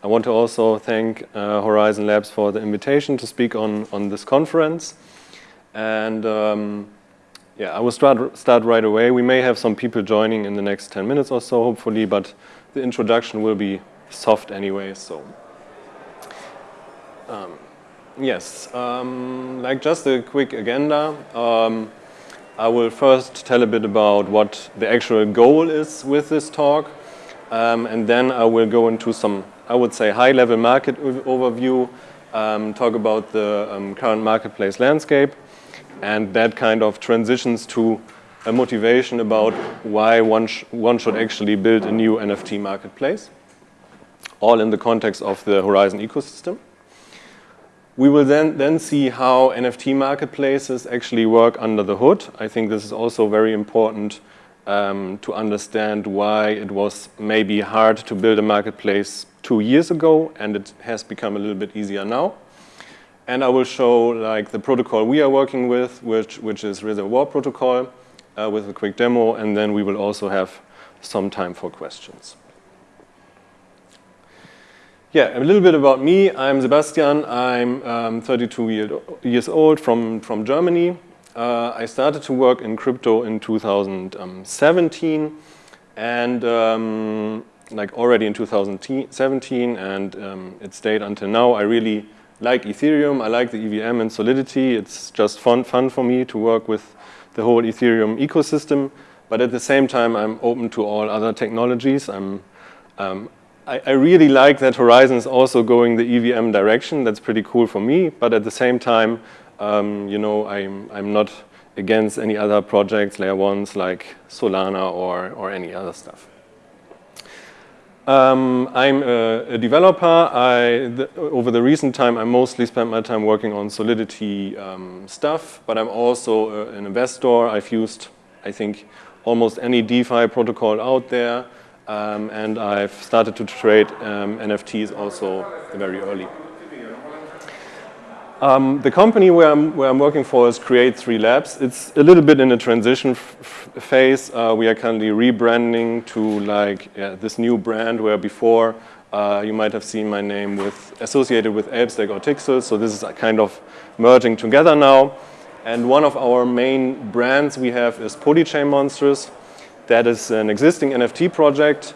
I want to also thank uh, Horizen Labs for the invitation to speak on, on this conference. And um, yeah, I will start, start right away. We may have some people joining in the next 10 minutes or so, hopefully, but the introduction will be soft anyway, so. Um, yes, um, like just a quick agenda. Um, I will first tell a bit about what the actual goal is with this talk, um, and then I will go into some, I would say, high-level market overview, um, talk about the um, current marketplace landscape, and that kind of transitions to a motivation about why one, sh one should actually build a new NFT marketplace, all in the context of the Horizen ecosystem. We will then, then see how NFT marketplaces actually work under the hood. I think this is also very important um, to understand why it was maybe hard to build a marketplace two years ago and it has become a little bit easier now. And I will show like the protocol we are working with, which, which is Reservoir Protocol uh, with a quick demo, and then we will also have some time for questions. Yeah, a little bit about me. I'm Sebastian. I'm um, 32 year, years old from, from Germany. Uh, I started to work in crypto in 2017 and um, like already in 2017 and um, it stayed until now. I really like Ethereum. I like the EVM and Solidity. It's just fun, fun for me to work with the whole Ethereum ecosystem. But at the same time, I'm open to all other technologies. I'm, um, I, I, really like that Horizen is also going the EVM direction. That's pretty cool for me. But at the same time, um, you know, I'm, I'm not against any other projects, layer ones like Solana or, or any other stuff. Um, I'm a, a, developer. I, the, over the recent time, I mostly spent my time working on Solidity um, stuff, but I'm also a, an investor. I've used, I think, almost any DeFi protocol out there, um, and I've started to trade um, NFTs also very early. Um, the company where I'm, where I'm working for is Create3 Labs. It's a little bit in a transition phase. Uh, we are currently rebranding to like yeah, this new brand where before uh, you might have seen my name with associated with Elbstack or Tixel. So this is kind of merging together now. And one of our main brands we have is Polychain Monsters. That is an existing NFT project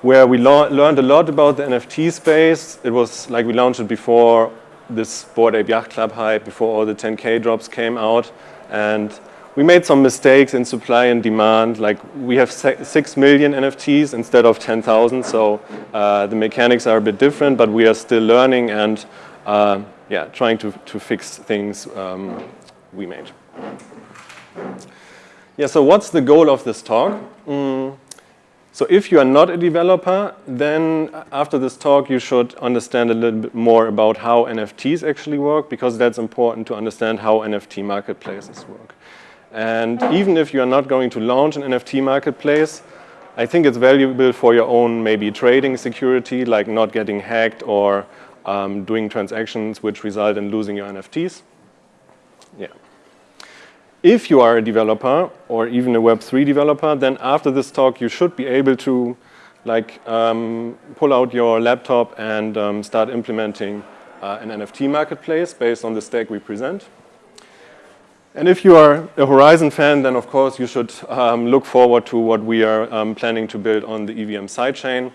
where we learned a lot about the NFT space. It was like we launched it before this Bored Ape Yacht Club hype before all the 10K drops came out. And we made some mistakes in supply and demand. Like we have 6 million NFTs instead of 10,000. So uh, the mechanics are a bit different, but we are still learning and uh, yeah, trying to, to fix things um, we made. Yeah, so what's the goal of this talk? Mm. So if you are not a developer, then after this talk, you should understand a little bit more about how NFTs actually work, because that's important to understand how NFT marketplaces work. And even if you are not going to launch an NFT marketplace, I think it's valuable for your own maybe trading security, like not getting hacked or um, doing transactions which result in losing your NFTs. If you are a developer or even a Web3 developer, then after this talk, you should be able to like um, pull out your laptop and um, start implementing uh, an NFT marketplace based on the stack we present. And if you are a Horizen fan, then of course you should um, look forward to what we are um, planning to build on the EVM sidechain.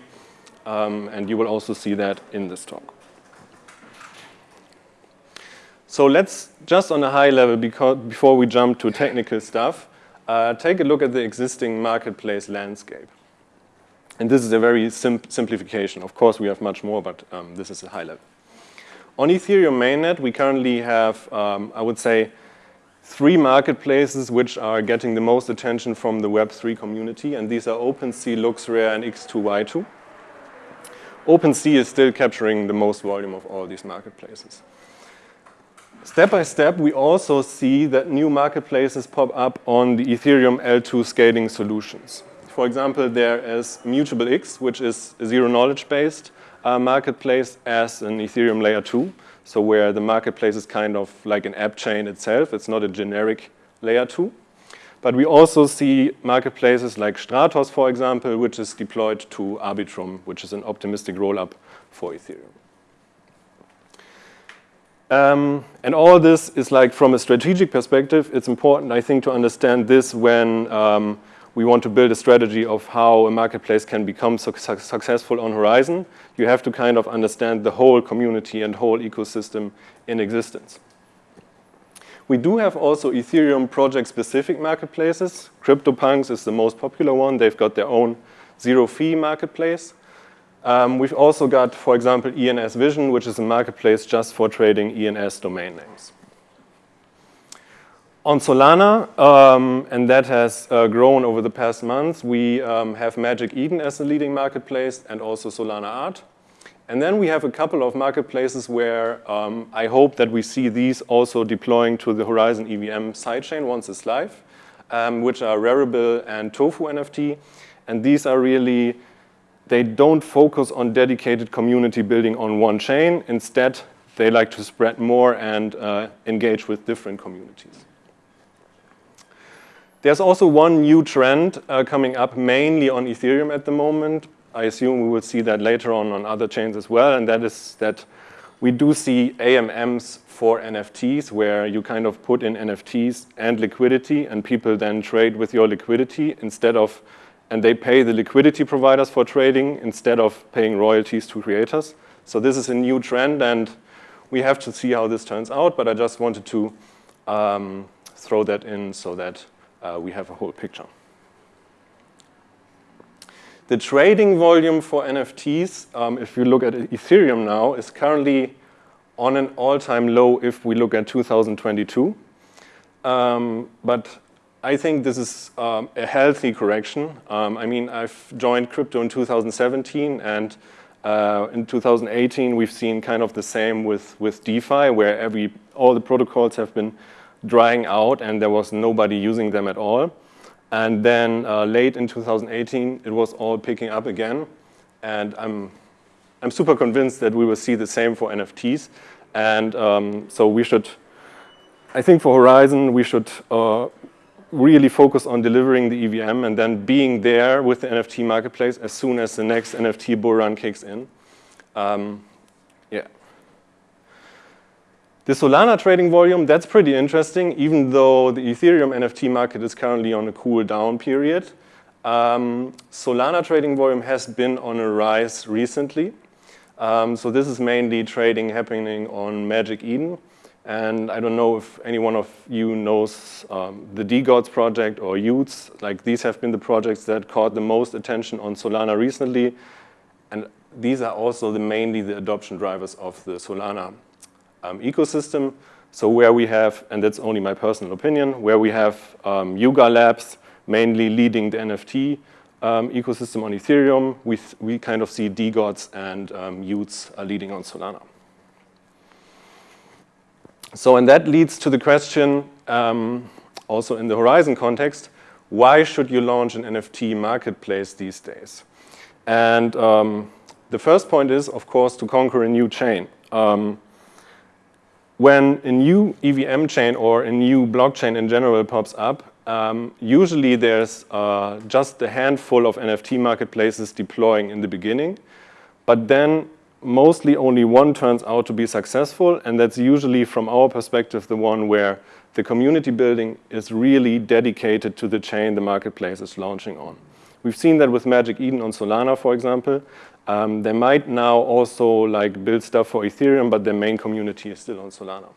Um, and you will also see that in this talk. So let's just on a high level, because, before we jump to technical stuff, uh, take a look at the existing marketplace landscape. And this is a very sim simplification. Of course, we have much more, but um, this is a high level. On Ethereum mainnet, we currently have, um, I would say, three marketplaces which are getting the most attention from the Web3 community, and these are OpenSea, LooksRare, and X2Y2. OpenSea is still capturing the most volume of all these marketplaces. Step by step, we also see that new marketplaces pop up on the Ethereum L2 scaling solutions. For example, there is Immutable X, which is a zero-knowledge-based uh, marketplace as an Ethereum layer 2, so where the marketplace is kind of like an app chain itself. It's not a generic layer 2. But we also see marketplaces like Stratos, for example, which is deployed to Arbitrum, which is an optimistic rollup for Ethereum. Um, and all this is like from a strategic perspective, it's important, I think, to understand this when um, we want to build a strategy of how a marketplace can become su successful on Horizen. You have to kind of understand the whole community and whole ecosystem in existence. We do have also Ethereum project-specific marketplaces. CryptoPunks is the most popular one. They've got their own zero-fee marketplace. Um, we've also got, for example, ENS Vision, which is a marketplace just for trading ENS domain names. On Solana, um, and that has uh, grown over the past months, we um, have Magic Eden as the leading marketplace and also Solana Art. And then we have a couple of marketplaces where um, I hope that we see these also deploying to the Horizen EVM sidechain once it's live, um, which are Rarible and Tofu NFT. And these are really they don't focus on dedicated community building on one chain. Instead, they like to spread more and uh, engage with different communities. There's also one new trend uh, coming up mainly on Ethereum at the moment. I assume we will see that later on on other chains as well, and that is that we do see AMMs for NFTs where you kind of put in NFTs and liquidity and people then trade with your liquidity instead of and they pay the liquidity providers for trading instead of paying royalties to creators. So this is a new trend, and we have to see how this turns out, but I just wanted to um, throw that in so that uh, we have a whole picture. The trading volume for NFTs, um, if you look at Ethereum now, is currently on an all-time low if we look at 2022. Um, but I think this is um, a healthy correction. Um, I mean, I've joined crypto in 2017, and uh, in 2018, we've seen kind of the same with, with DeFi, where every all the protocols have been drying out, and there was nobody using them at all. And then uh, late in 2018, it was all picking up again. And I'm, I'm super convinced that we will see the same for NFTs. And um, so we should, I think for Horizen, we should uh, really focus on delivering the EVM and then being there with the NFT marketplace as soon as the next NFT bull run kicks in. Um, yeah. The Solana trading volume, that's pretty interesting, even though the Ethereum NFT market is currently on a cool down period. Um, Solana trading volume has been on a rise recently. Um, so this is mainly trading happening on Magic Eden. And I don't know if any one of you knows um, the DeGods project or y00ts. Like these have been the projects that caught the most attention on Solana recently. And these are also the, mainly the adoption drivers of the Solana um, ecosystem. So where we have, and that's only my personal opinion, where we have um, Yuga Labs mainly leading the NFT um, ecosystem on Ethereum, we, we kind of see DeGods and um, y00ts are leading on Solana. So, and that leads to the question, um, also in the Horizen context, why should you launch an NFT marketplace these days? And um, the first point is, of course, to conquer a new chain. Um, when a new EVM chain or a new blockchain in general pops up, um, usually there's uh, just a handful of NFT marketplaces deploying in the beginning, but then mostly only one turns out to be successful, and that's usually, from our perspective, the one where the community building is really dedicated to the chain the marketplace is launching on. We've seen that with Magic Eden on Solana, for example. Um, they might now also like build stuff for Ethereum, but their main community is still on Solana.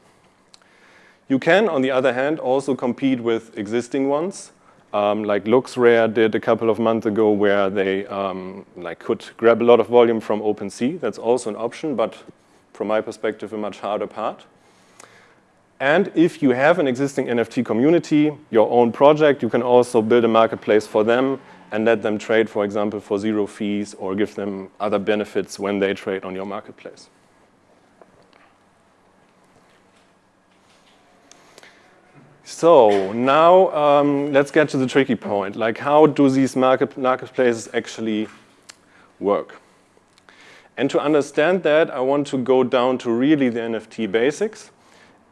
You can, on the other hand, also compete with existing ones um, like LooksRare did a couple of months ago where they um, like could grab a lot of volume from OpenSea. That's also an option, but from my perspective, a much harder part. And if you have an existing NFT community, your own project, you can also build a marketplace for them and let them trade, for example, for zero fees or give them other benefits when they trade on your marketplace. So now um, let's get to the tricky point. Like how do these market, marketplaces actually work? And to understand that, I want to go down to really the NFT basics.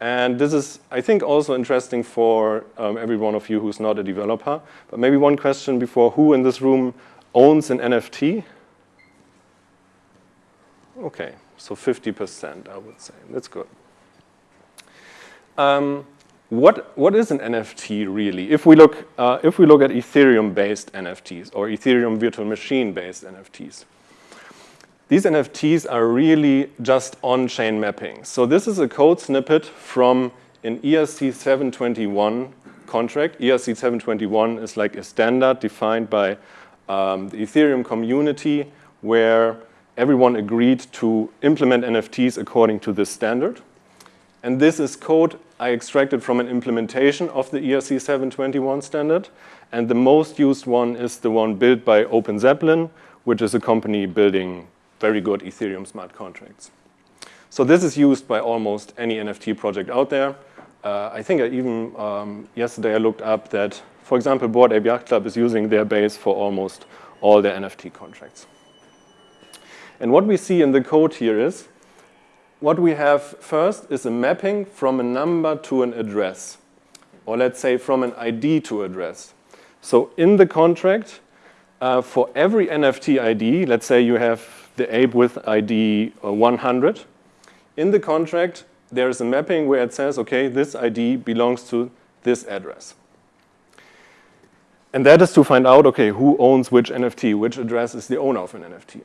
And this is, I think, also interesting for um, every one of you who's not a developer. But maybe one question before, who in this room owns an NFT? Okay, so 50%, I would say. That's good. Um, what, what is an NFT really? If we look, uh, if we look at Ethereum-based NFTs or Ethereum virtual machine-based NFTs, these NFTs are really just on-chain mapping. So this is a code snippet from an ERC 721 contract. ERC 721 is like a standard defined by um, the Ethereum community where everyone agreed to implement NFTs according to this standard. And this is code I extracted from an implementation of the ERC 721 standard. And the most used one is the one built by OpenZeppelin, which is a company building very good Ethereum smart contracts. So this is used by almost any NFT project out there. Uh, I think I even, um, yesterday I looked up that, for example, Bored Ape Yacht Club is using their base for almost all their NFT contracts. And what we see in the code here is what we have first is a mapping from a number to an address, or let's say from an ID to address. So in the contract, uh, for every NFT ID, let's say you have the ape with ID uh, 100, in the contract, there is a mapping where it says, okay, this ID belongs to this address. And that is to find out, okay, who owns which NFT, which address is the owner of an NFT.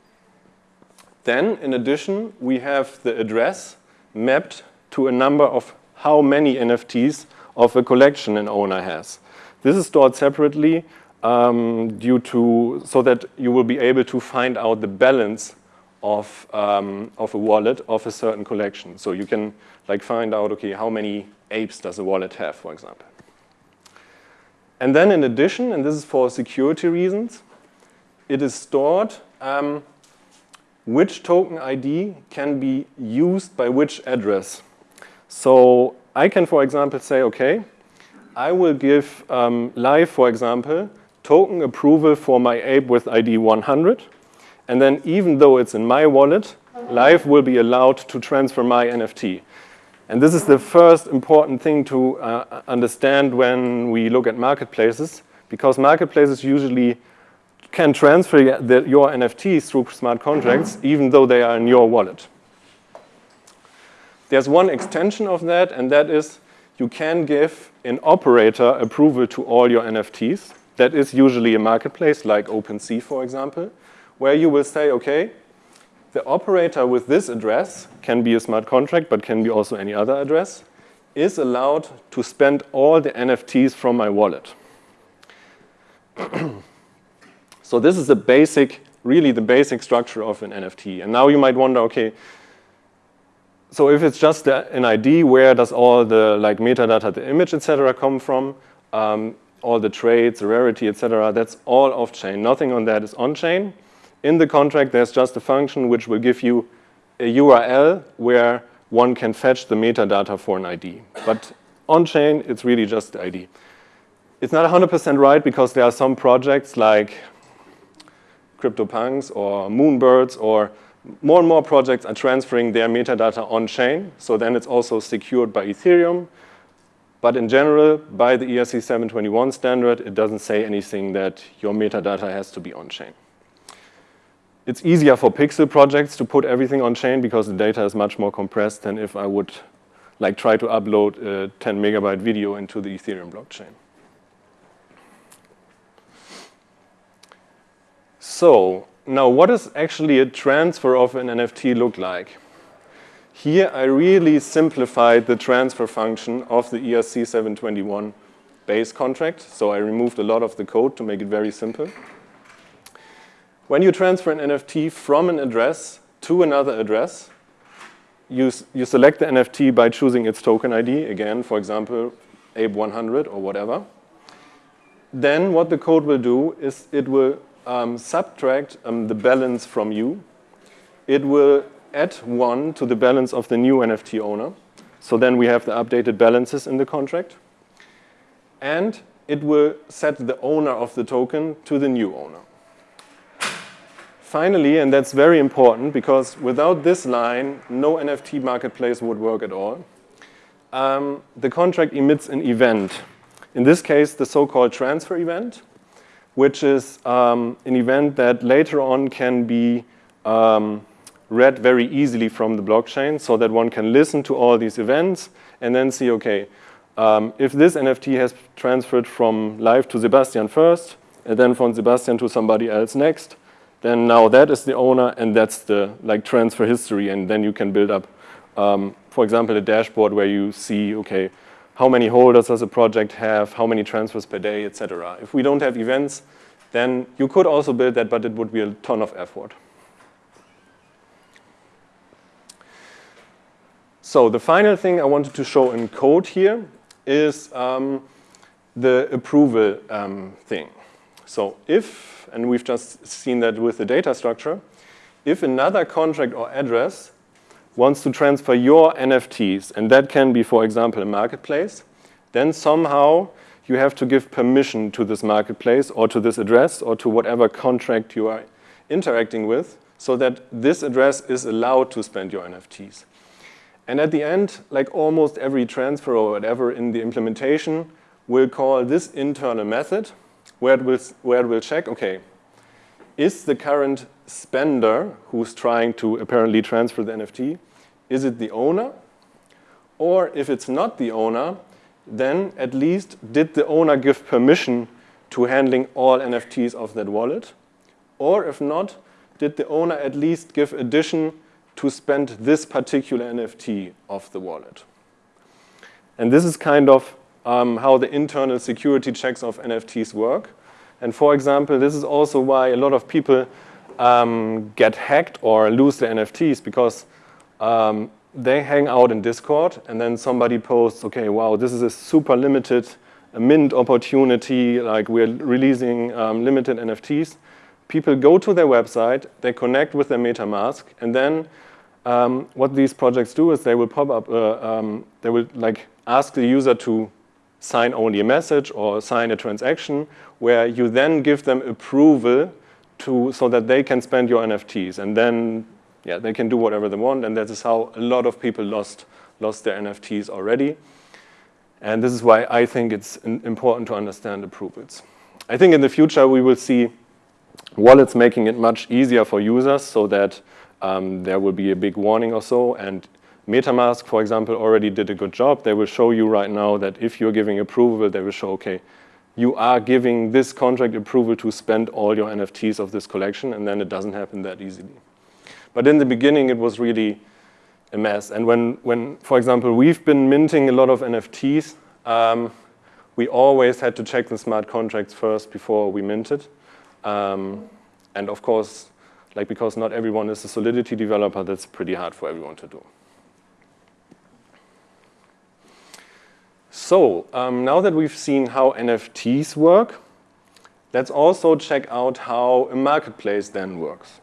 Then, in addition, we have the address mapped to a number of how many NFTs of a collection an owner has. This is stored separately um, due to, so that you will be able to find out the balance of, um, of a wallet of a certain collection. So you can like find out, okay, how many apes does a wallet have, for example. And then in addition, and this is for security reasons, it is stored um, which token ID can be used by which address. So I can, for example, say, okay, I will give um, live, for example, token approval for my ape with ID 100. And then even though it's in my wallet, live will be allowed to transfer my NFT. And this is the first important thing to uh, understand when we look at marketplaces, because marketplaces usually can transfer the, your NFTs through smart contracts, even though they are in your wallet. There's one extension of that, and that is you can give an operator approval to all your NFTs. That is usually a marketplace like OpenSea, for example, where you will say, okay, the operator with this address can be a smart contract, but can be also any other address, is allowed to spend all the NFTs from my wallet. So this is the basic, really the basic structure of an NFT. And now you might wonder, okay, so if it's just an ID, where does all the like metadata, the image, etc., come from? Um, all the traits, the rarity, etc., that's all off-chain. Nothing on that is on-chain. In the contract, there's just a function which will give you a URL where one can fetch the metadata for an ID. But on-chain, it's really just the ID. It's not 100% right because there are some projects like CryptoPunks or Moonbirds or more and more projects are transferring their metadata on-chain. So then it's also secured by Ethereum. But in general, by the ERC 721 standard, it doesn't say anything that your metadata has to be on-chain. It's easier for pixel projects to put everything on-chain because the data is much more compressed than if I would like try to upload a 10 megabyte video into the Ethereum blockchain. So now what does actually a transfer of an NFT look like? Here I really simplified the transfer function of the ERC 721 base contract. So I removed a lot of the code to make it very simple. When you transfer an NFT from an address to another address, you, you select the NFT by choosing its token ID, again, for example, ape100 or whatever. Then what the code will do is it will um, subtract um, the balance from you, it will add one to the balance of the new NFT owner. So then we have the updated balances in the contract. And it will set the owner of the token to the new owner. Finally, and that's very important because without this line, no NFT marketplace would work at all. um, the contract emits an event. In this case, the so-called transfer event, which is um, an event that later on can be um, read very easily from the blockchain so that one can listen to all these events and then see, okay, um, if this NFT has transferred from live to Sebastian first, and then from Sebastian to somebody else next, then now that is the owner and that's the like transfer history and then you can build up, um, for example, a dashboard where you see, okay, how many holders does a project have, how many transfers per day, etc. If we don't have events, then you could also build that, but it would be a ton of effort. So the final thing I wanted to show in code here is um, the approval um, thing. So if, and we've just seen that with the data structure, if another contract or address wants to transfer your NFTs, and that can be, for example, a marketplace, then somehow you have to give permission to this marketplace or to this address or to whatever contract you are interacting with so that this address is allowed to spend your NFTs. And at the end, like almost every transfer or whatever in the implementation, will call this internal method where it will, where it will check, okay, is the current spender who's trying to apparently transfer the NFT, is it the owner? Or if it's not the owner, then at least did the owner give permission to handling all NFTs of that wallet? Or if not, did the owner at least give addition to spend this particular NFT of the wallet? And this is kind of um, how the internal security checks of NFTs work. And for example, this is also why a lot of people um, get hacked or lose their NFTs because um, they hang out in Discord and then somebody posts, okay, wow, this is a super limited a mint opportunity, like we're releasing um, limited NFTs. People go to their website, they connect with their MetaMask, and then um, what these projects do is they will pop up, uh, um, they will like ask the user to sign only a message or sign a transaction where you then give them approval to, so that they can spend your NFTs. And then yeah, they can do whatever they want. And that is how a lot of people lost, lost their NFTs already. And this is why I think it's important to understand approvals. I think in the future we will see wallets making it much easier for users so that um, there will be a big warning or so. And MetaMask, for example, already did a good job. They will show you right now that if you're giving approval, they will show, okay, you are giving this contract approval to spend all your NFTs of this collection, and then it doesn't happen that easily. But in the beginning, it was really a mess. And when, when for example, we've been minting a lot of NFTs, um, we always had to check the smart contracts first before we minted. Um, and of course, like because not everyone is a Solidity developer, that's pretty hard for everyone to do. So um, now that we've seen how NFTs work, let's also check out how a marketplace then works.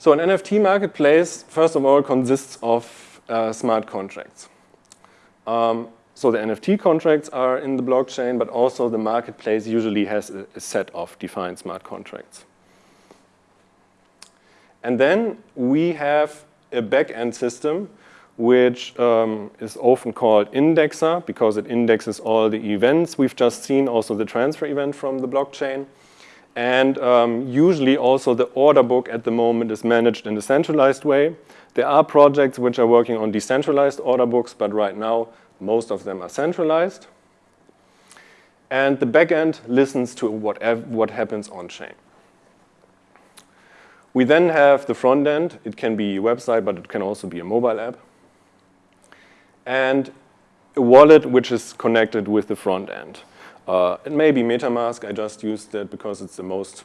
So an NFT marketplace, first of all, consists of uh, smart contracts. Um, so the NFT contracts are in the blockchain, but also the marketplace usually has a, a set of defined smart contracts. And then we have a back-end system which um, is often called indexer because it indexes all the events we've just seen, also the transfer event from the blockchain. And um, usually also the order book at the moment is managed in a centralized way. There are projects which are working on decentralized order books, but right now most of them are centralized. And the backend listens to whatever, what happens on chain. We then have the front end. It can be a website, but it can also be a mobile app and a wallet which is connected with the front end. Uh, it may be MetaMask, I just used that because it's the most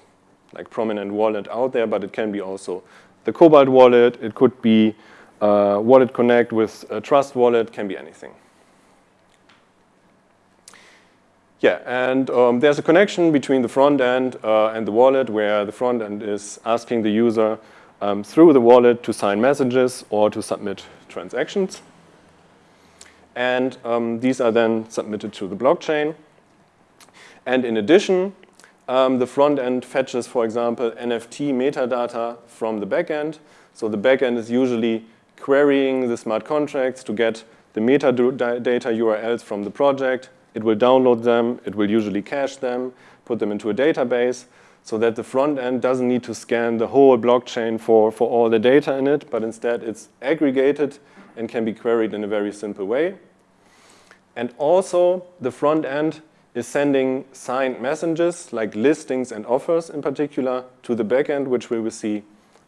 like prominent wallet out there, but it can be also the Cobalt wallet, it could be uh, Wallet Connect with a Trust wallet, can be anything. Yeah, and um, there's a connection between the front end uh, and the wallet where the front end is asking the user um, through the wallet to sign messages or to submit transactions. And um, these are then submitted to the blockchain. And in addition, um, the front end fetches, for example, NFT metadata from the backend. So the backend is usually querying the smart contracts to get the metadata URLs from the project. It will download them. It will usually cache them, put them into a database so that the front end doesn't need to scan the whole blockchain for, for all the data in it, but instead it's aggregated and can be queried in a very simple way. And also, the front end is sending signed messages, like listings and offers in particular, to the backend, which we will see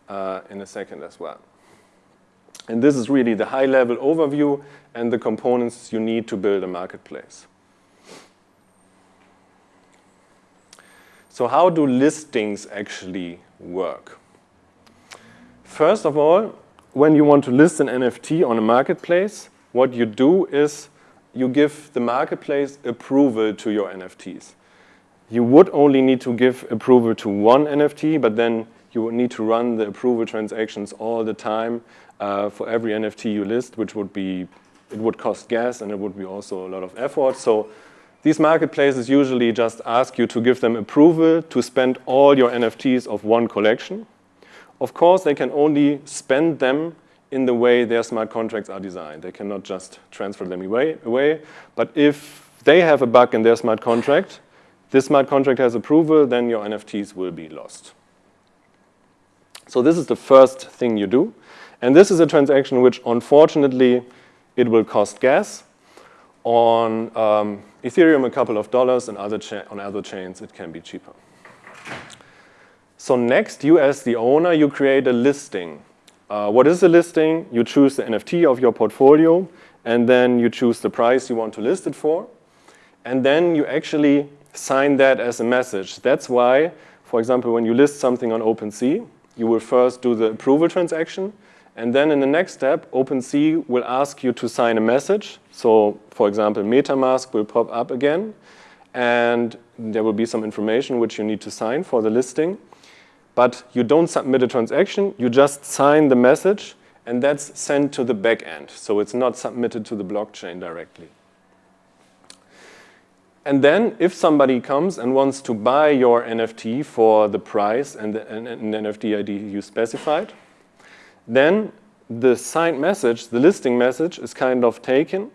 uh, in a second as well. And this is really the high-level overview and the components you need to build a marketplace. So how do listings actually work? First of all, when you want to list an NFT on a marketplace, what you do is you give the marketplace approval to your NFTs. You would only need to give approval to one NFT, but then you would need to run the approval transactions all the time uh, for every NFT you list, which would be, it would cost gas and it would be also a lot of effort. So these marketplaces usually just ask you to give them approval to spend all your NFTs of one collection. Of course, they can only spend them in the way their smart contracts are designed. They cannot just transfer them away. away. But if they have a bug in their smart contract, this smart contract has approval, then your NFTs will be lost. So this is the first thing you do. And this is a transaction which, unfortunately, it will cost gas. On um, Ethereum, a couple of dollars, and other on other chains, it can be cheaper. So next, you as the owner, you create a listing. Uh, what is the listing? You choose the NFT of your portfolio, and then you choose the price you want to list it for. And then you actually sign that as a message. That's why, for example, when you list something on OpenSea, you will first do the approval transaction, and then in the next step, OpenSea will ask you to sign a message. So for example, MetaMask will pop up again, and there will be some information which you need to sign for the listing. But you don't submit a transaction, you just sign the message, and that's sent to the back end. So it's not submitted to the blockchain directly. And then if somebody comes and wants to buy your NFT for the price and the, and, and NFT ID you specified, then the signed message, the listing message, is kind of taken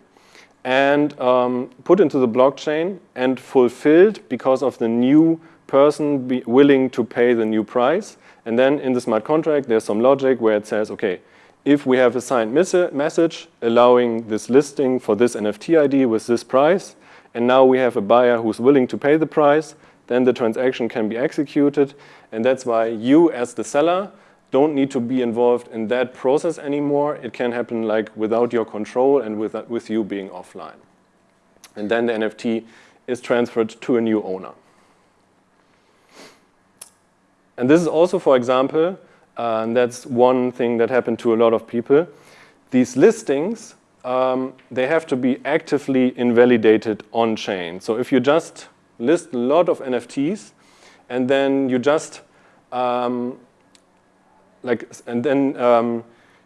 and um, put into the blockchain and fulfilled because of the new person be willing to pay the new price. And then in the smart contract, there's some logic where it says, okay, if we have a signed message allowing this listing for this NFT ID with this price, and now we have a buyer who's willing to pay the price, then the transaction can be executed. And that's why you as the seller don't need to be involved in that process anymore. It can happen like without your control and with, with you being offline. And then the NFT is transferred to a new owner. And this is also, for example, uh, and that's one thing that happened to a lot of people. These listings, um, they have to be actively invalidated on-chain. So if you just list a lot of NFTs and then you just um, like, and then um,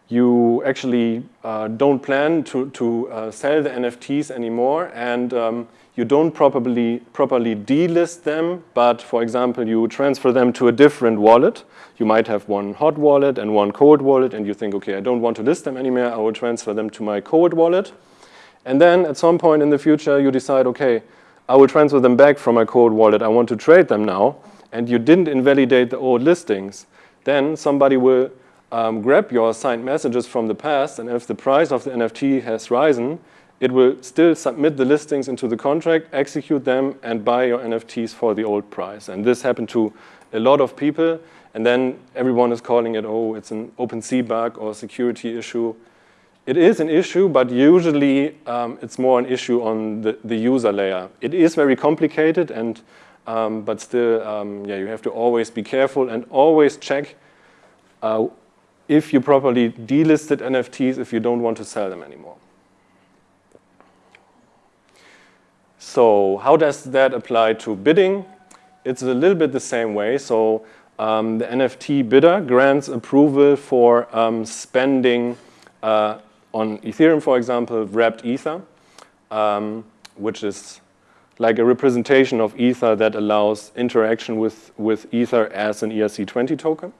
you actually uh, don't plan to, to uh, sell the NFTs anymore and um, you don't properly, properly delist them, but for example, you transfer them to a different wallet. You might have one hot wallet and one cold wallet and you think, okay, I don't want to list them anymore, I will transfer them to my cold wallet. And then at some point in the future, you decide, okay, I will transfer them back from my cold wallet, I want to trade them now, and you didn't invalidate the old listings then somebody will um, grab your signed messages from the past, and if the price of the NFT has risen, it will still submit the listings into the contract, execute them, and buy your NFTs for the old price. And this happened to a lot of people, and then everyone is calling it, oh, it's an OpenSea bug or security issue. It is an issue, but usually um, it's more an issue on the, the user layer. It is very complicated, and um, but still, um, yeah, you have to always be careful and always check uh, if you properly delisted NFTs if you don't want to sell them anymore. So how does that apply to bidding? It's a little bit the same way. So um, the NFT bidder grants approval for um, spending uh, on Ethereum, for example, wrapped Ether, um, which is like a representation of Ether that allows interaction with, with Ether as an ERC20 token.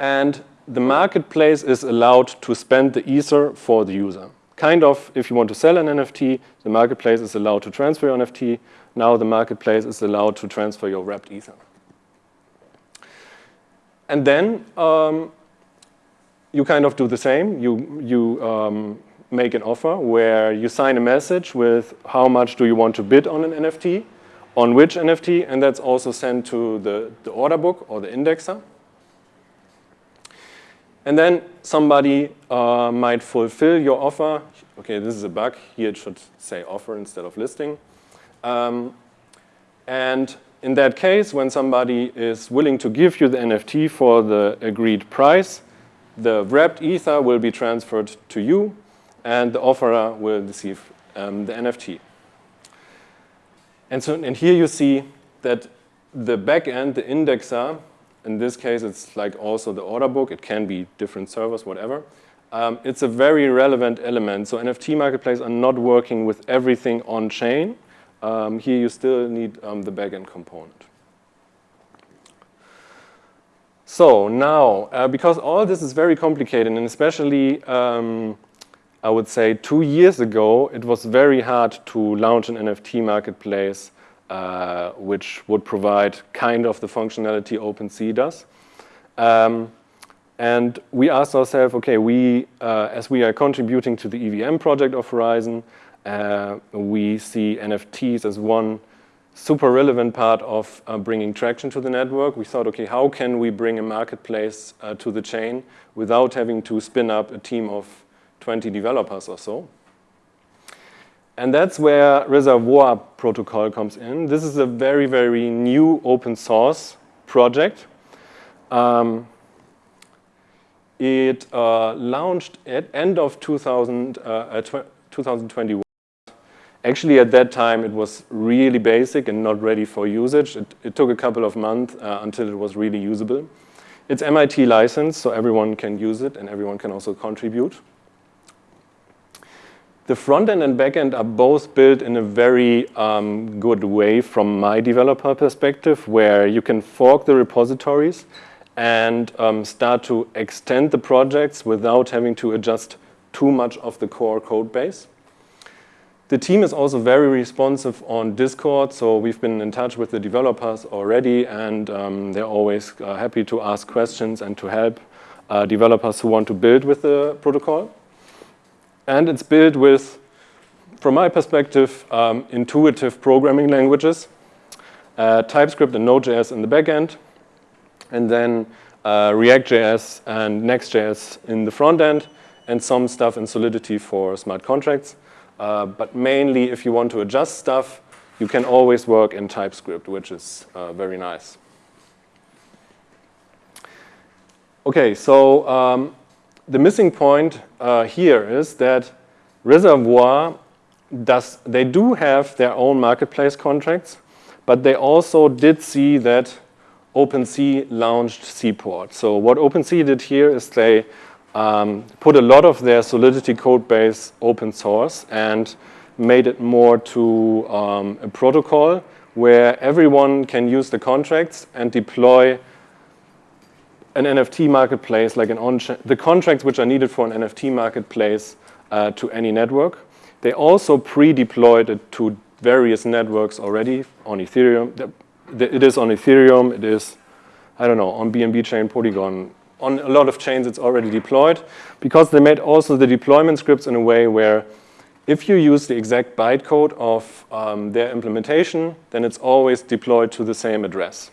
And the marketplace is allowed to spend the Ether for the user. kind of, if you want to sell an NFT, the marketplace is allowed to transfer your NFT. Now the marketplace is allowed to transfer your wrapped Ether. And then um, you kind of do the same. You, you um, make an offer where you sign a message with how much do you want to bid on an NFT, on which NFT, and that's also sent to the, the order book or the indexer. And then somebody uh, might fulfill your offer. Okay, this is a bug. Here it should say offer instead of listing. Um, and in that case, when somebody is willing to give you the NFT for the agreed price, the wrapped Ether will be transferred to you, and the offerer will receive um, the NFT. And so, and here you see that the backend, the indexer, in this case, it's like also the order book. It can be different servers, whatever. Um, it's a very relevant element. So NFT marketplaces are not working with everything on chain. Um, here you still need um, the backend component. So now, uh, because all this is very complicated, and especially, um, I would say two years ago, it was very hard to launch an NFT marketplace uh, which would provide kind of the functionality OpenSea does. Um, and we asked ourselves, okay, we, uh, as we are contributing to the EVM project of Horizen, uh, we see NFTs as one super relevant part of uh, bringing traction to the network. We thought, okay, how can we bring a marketplace uh, to the chain without having to spin up a team of 20 developers or so? And that's where Reservoir Protocol comes in. This is a very, very new open source project. Um, it uh, launched at end of 2000, uh, 2021. Actually, at that time, it was really basic and not ready for usage. It, it took a couple of months uh, until it was really usable. It's MIT licensed, so everyone can use it and everyone can also contribute. The front end and back end are both built in a very um, good way from my developer perspective, where you can fork the repositories and um, start to extend the projects without having to adjust too much of the core code base. The team is also very responsive on Discord, so we've been in touch with the developers already, and um, they're always uh, happy to ask questions and to help uh, developers who want to build with the protocol. And it's built with, from my perspective, um, intuitive programming languages, uh, TypeScript and Node.js in the backend, and then uh, React.js and Next.js in the front end, and some stuff in Solidity for smart contracts. Uh, but mainly, if you want to adjust stuff, you can always work in TypeScript, which is uh, very nice. Okay, so um, the missing point uh, here is that Reservoir does, they do have their own marketplace contracts, but they also did see that OpenSea launched Seaport. So what OpenSea did here is they um, put a lot of their Solidity code base open source and made it more to um, a protocol where everyone can use the contracts and deploy an NFT marketplace, like an on the contracts which are needed for an NFT marketplace uh, to any network. They also pre-deployed it to various networks already on Ethereum. It is on Ethereum, it is, I don't know, on BNB chain, Polygon, on a lot of chains it's already deployed because they made also the deployment scripts in a way where if you use the exact bytecode of um, their implementation, then it's always deployed to the same address.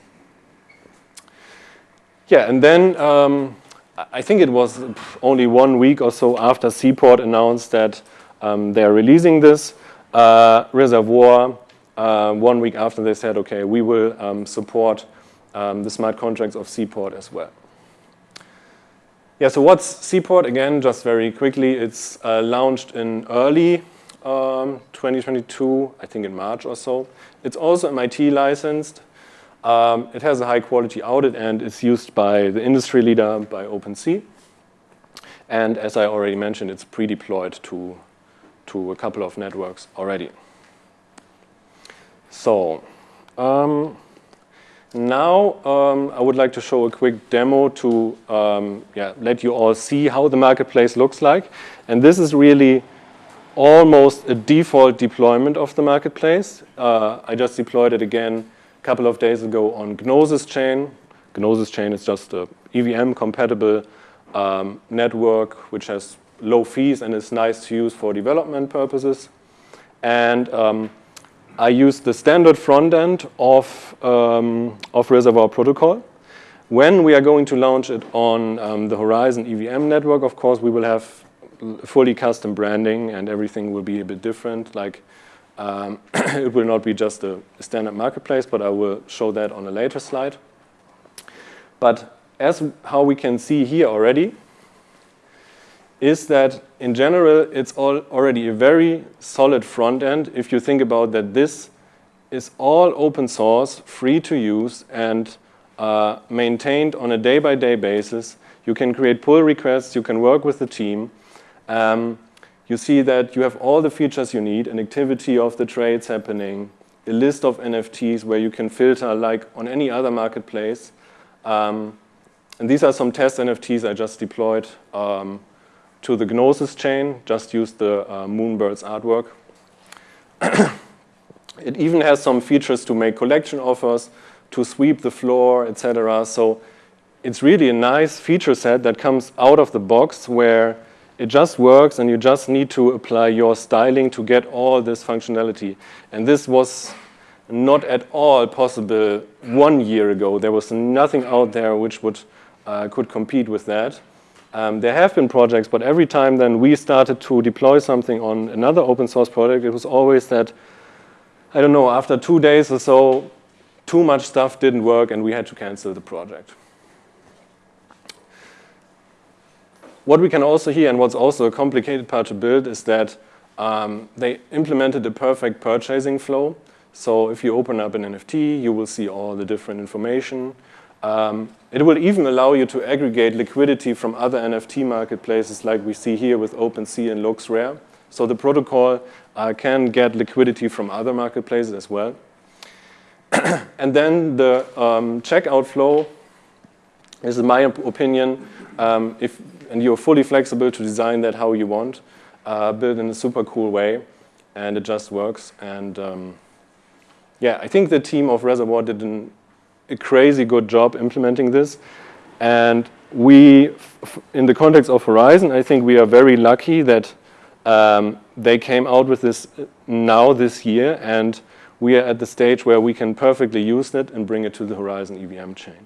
Yeah, and then um, I think it was only one week or so after Seaport announced that um, they're releasing this uh, reservoir. Uh, one week after they said, okay, we will um, support um, the smart contracts of Seaport as well. Yeah, so what's Seaport? Again, just very quickly, it's uh, launched in early um, 2022, I think in March or so. It's also MIT licensed. Um, it has a high quality audit and is used by the industry leader, by OpenSea. And as I already mentioned, it's pre-deployed to, to a couple of networks already. So, um, now um, I would like to show a quick demo to um, yeah, let you all see how the marketplace looks like. And this is really almost a default deployment of the marketplace. Uh, I just deployed it again couple of days ago on Gnosis chain. Gnosis chain is just a EVM compatible um, network which has low fees and is nice to use for development purposes. And um, I use the standard front end of, um, of Reservoir Protocol. When we are going to launch it on um, the Horizen EVM network, of course, we will have fully custom branding and everything will be a bit different. Like um, it will not be just a standard marketplace, but I will show that on a later slide. But as how we can see here already, is that in general, it's all already a very solid front end if you think about that this is all open source, free to use, and uh, maintained on a day-by-day -day basis. You can create pull requests, you can work with the team. Um, you see that you have all the features you need, an activity of the trades happening, a list of NFTs where you can filter like on any other marketplace. Um, and these are some test NFTs I just deployed um, to the Gnosis chain, just use the uh, Moonbirds artwork. it even has some features to make collection offers, to sweep the floor, etc. So it's really a nice feature set that comes out of the box where it just works and you just need to apply your styling to get all this functionality. And this was not at all possible one year ago. There was nothing out there which would uh, could compete with that. Um, there have been projects, but every time then we started to deploy something on another open source project, it was always that, I don't know, after two days or so, too much stuff didn't work and we had to cancel the project. What we can also hear, and what's also a complicated part to build, is that um, they implemented a perfect purchasing flow. So if you open up an NFT, you will see all the different information. Um, it will even allow you to aggregate liquidity from other NFT marketplaces like we see here with OpenSea and LooksRare. So the protocol uh, can get liquidity from other marketplaces as well. and then the um, checkout flow is, my opinion, um, if and you're fully flexible to design that how you want, uh, built in a super cool way, and it just works. And um, yeah, I think the team of Reservoir did an a crazy good job implementing this. And we, in the context of Horizen, I think we are very lucky that um, they came out with this now this year and we are at the stage where we can perfectly use it and bring it to the Horizen EVM chain.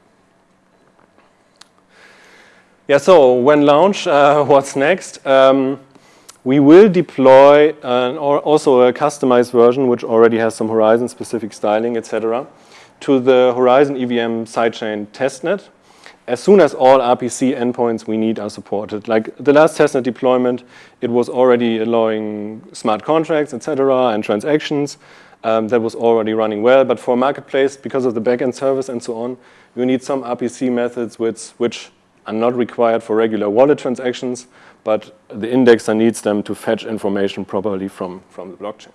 Yeah, so when launch, uh, what's next? Um, we will deploy an, or also a customized version which already has some Horizen-specific styling, etc to the Horizen EVM sidechain testnet as soon as all RPC endpoints we need are supported. Like the last testnet deployment, it was already allowing smart contracts, etc., and transactions. Um, that was already running well. But for marketplace, because of the backend service and so on, you need some RPC methods which, which are not required for regular wallet transactions, but the indexer needs them to fetch information properly from, from the blockchain.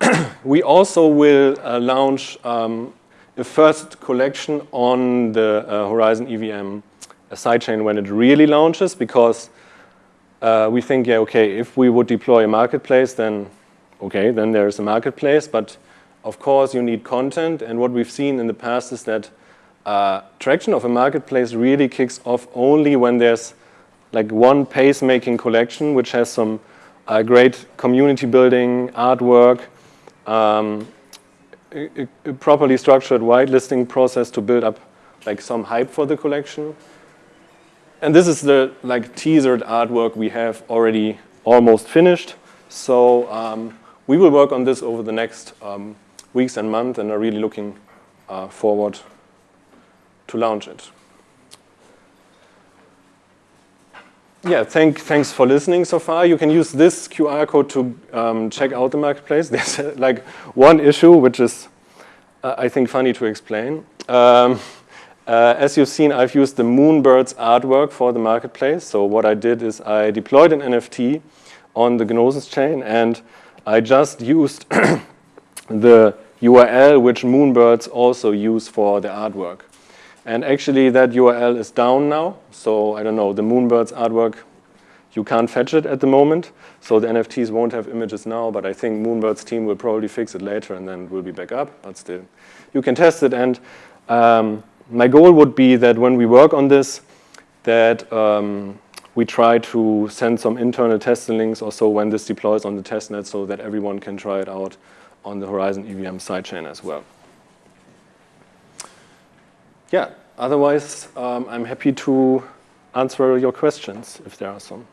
we also will uh, launch um, a first collection on the uh, Horizen EVM sidechain when it really launches because uh, we think, yeah, okay, if we would deploy a marketplace, then okay, then there is a marketplace, but of course you need content, and what we've seen in the past is that uh, traction of a marketplace really kicks off only when there's like one pace-making collection which has some uh, great community building, artwork, um, a, a, properly structured whitelisting process to build up like some hype for the collection. And this is the like teasered artwork we have already almost finished. So um, we will work on this over the next um, weeks and months and are really looking uh, forward to launch it. yeah, thank, thanks for listening so far. You can use this QR code to um, check out the marketplace. There's uh, like one issue, which is, uh, I think, funny to explain. Um, uh, as you've seen, I've used the Moonbirds artwork for the marketplace. So what I did is I deployed an NFT on the Gnosis chain, and I just used the URL which Moonbirds also use for the artwork. And actually that URL is down now. So I don't know, the Moonbirds artwork you can't fetch it at the moment, so the NFTs won't have images now, but I think Moonbird's team will probably fix it later and then we'll be back up, but still. You can test it, and um, my goal would be that when we work on this, that um, we try to send some internal testing links or so when this deploys on the testnet so that everyone can try it out on the Horizen EVM sidechain as well. Yeah, otherwise, um, I'm happy to answer your questions if there are some.